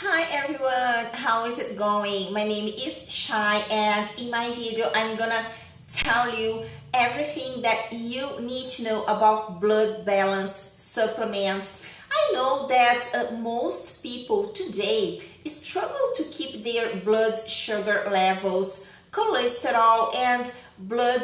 Hi everyone, how is it going? My name is Shai and in my video I'm gonna tell you everything that you need to know about blood balance supplements. I know that uh, most people today struggle to keep their blood sugar levels, cholesterol and blood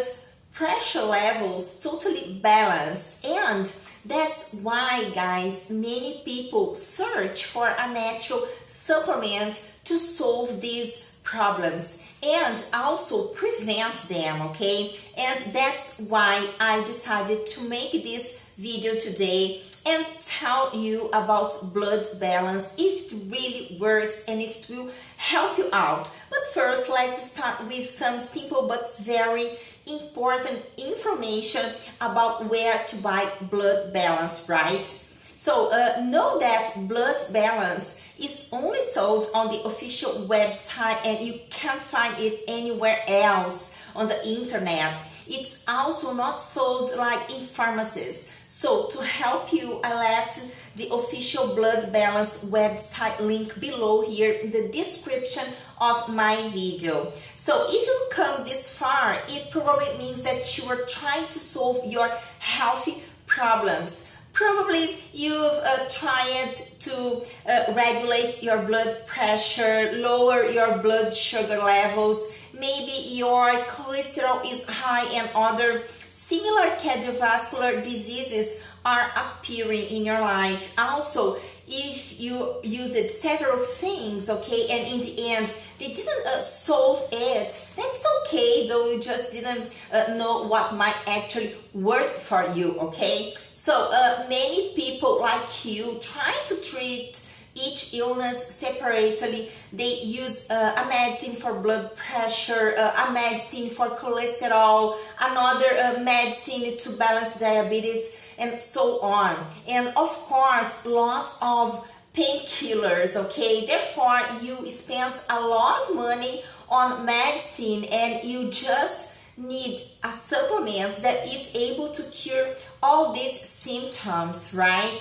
pressure levels totally balanced and that's why guys many people search for a natural supplement to solve these problems and also prevent them okay? And that's why I decided to make this video today and tell you about blood balance if it really works and if it will help you out. But first let's start with some simple but very important information about where to buy blood balance, right? So uh, know that blood balance is only sold on the official website and you can't find it anywhere else on the internet. It's also not sold like in pharmacies. So to help you, I left the official blood balance website link below here in the description of my video. So if you come this far, it probably means that you are trying to solve your healthy problems. Probably you've uh, tried to uh, regulate your blood pressure, lower your blood sugar levels, maybe your cholesterol is high and other similar cardiovascular diseases are appearing in your life. Also, if you used several things, okay, and in the end they didn't uh, solve it, that's okay, though you just didn't uh, know what might actually work for you, okay? So uh, many people like you trying to treat each illness separately. They use uh, a medicine for blood pressure, uh, a medicine for cholesterol, another uh, medicine to balance diabetes and so on. And of course, lots of painkillers, okay? Therefore, you spend a lot of money on medicine and you just need a supplement that is able to cure all these symptoms, right?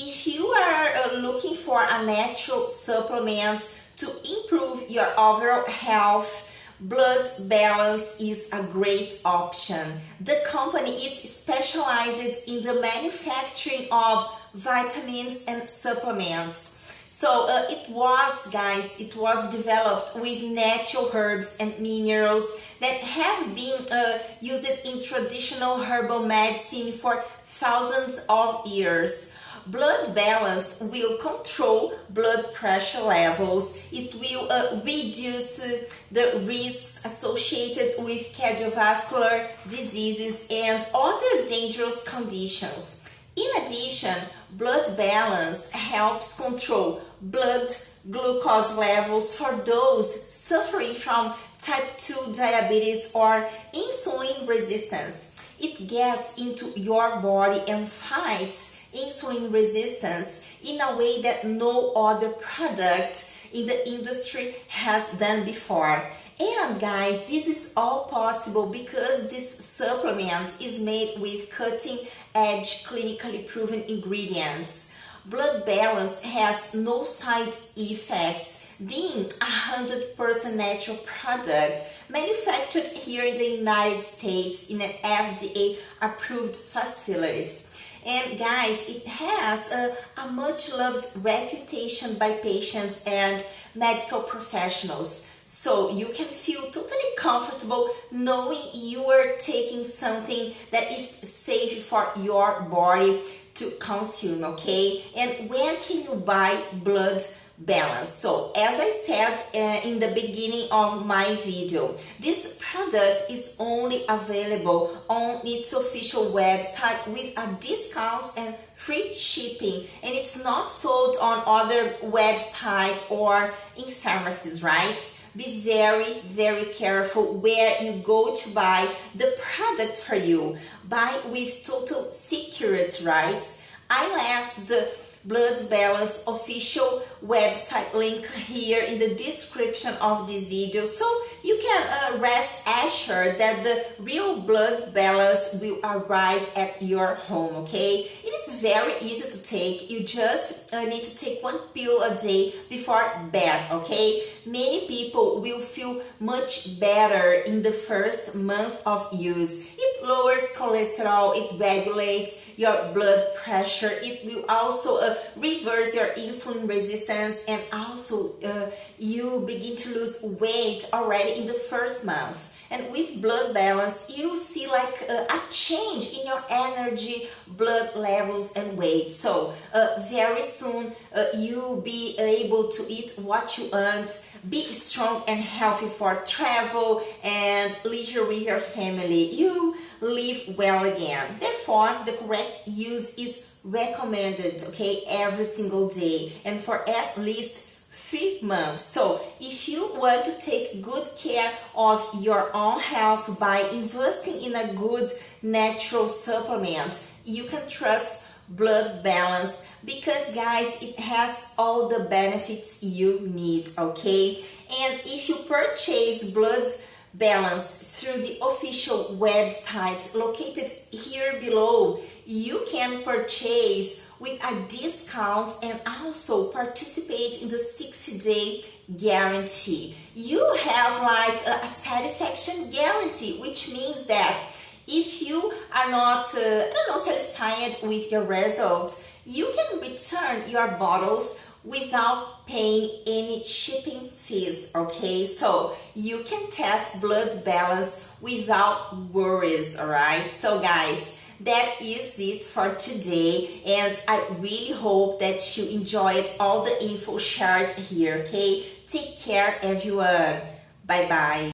If you are uh, looking for a natural supplement to improve your overall health, blood balance is a great option. The company is specialized in the manufacturing of vitamins and supplements. So uh, it was, guys, it was developed with natural herbs and minerals that have been uh, used in traditional herbal medicine for thousands of years. Blood balance will control blood pressure levels. It will uh, reduce uh, the risks associated with cardiovascular diseases and other dangerous conditions. In addition, blood balance helps control blood glucose levels for those suffering from type 2 diabetes or insulin resistance. It gets into your body and fights insulin resistance in a way that no other product in the industry has done before. And guys, this is all possible because this supplement is made with cutting edge clinically proven ingredients. Blood balance has no side effects, being a 100% natural product manufactured here in the United States in an FDA approved facilities. And guys, it has a, a much loved reputation by patients and medical professionals. So you can feel totally comfortable knowing you are taking something that is safe for your body to consume, okay? And where can you buy blood balance. So as I said uh, in the beginning of my video, this product is only available on its official website with a discount and free shipping and it's not sold on other websites or in pharmacies, right? Be very, very careful where you go to buy the product for you. Buy with total security, right? I left the blood balance official website link here in the description of this video. So you can uh, rest assured that the real blood balance will arrive at your home okay? It is very easy to take. You just uh, need to take one pill a day before bed okay? Many people will feel much better in the first month of use. it lowers cholesterol it regulates your blood pressure. It will also uh, reverse your insulin resistance and also uh, you begin to lose weight already in the first month. And with blood balance, you see like uh, a change in your energy, blood levels and weight. So uh, very soon uh, you'll be able to eat what you want, be strong and healthy for travel and leisure with your family. You live well again. Therefore, the correct use is recommended, okay, every single day and for at least three months. So if you want to take good care of your own health by investing in a good natural supplement, you can trust blood balance because guys it has all the benefits you need okay and if you purchase blood balance through the official website located here below you can purchase with a discount and also participate in the 60 day guarantee. You have like a satisfaction guarantee which means that if you are not uh, I don't know satisfied with your results you can return your bottles without paying any shipping fees okay? So you can test blood balance without worries all right so guys that is it for today and I really hope that you enjoyed all the info shared here okay? Take care everyone. Bye bye